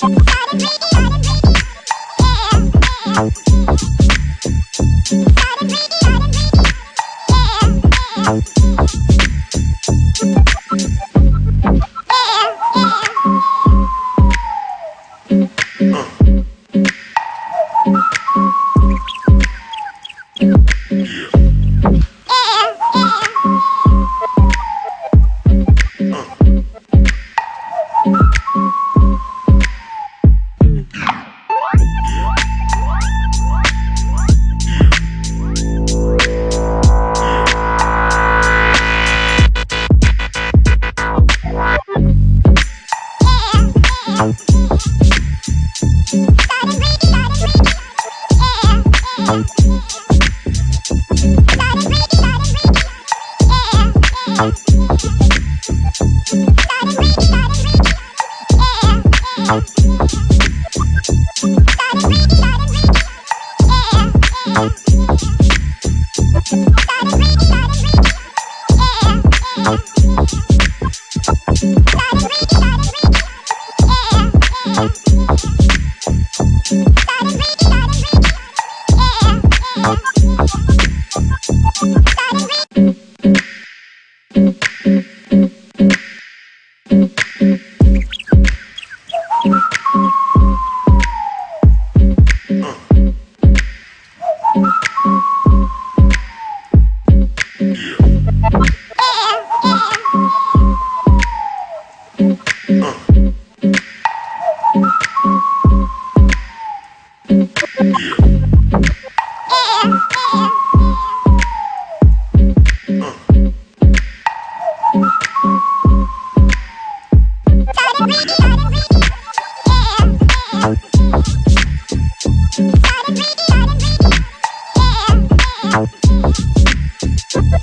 Yeah.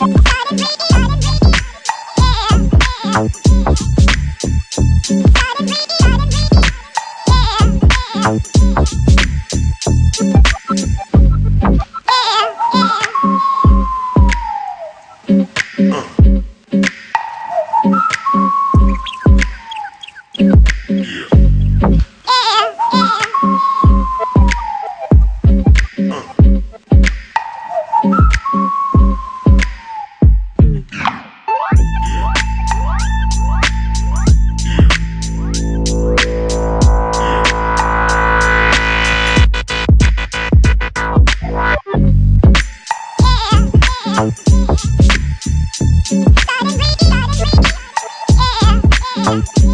Bye. Bye.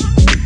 you.